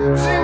Zero.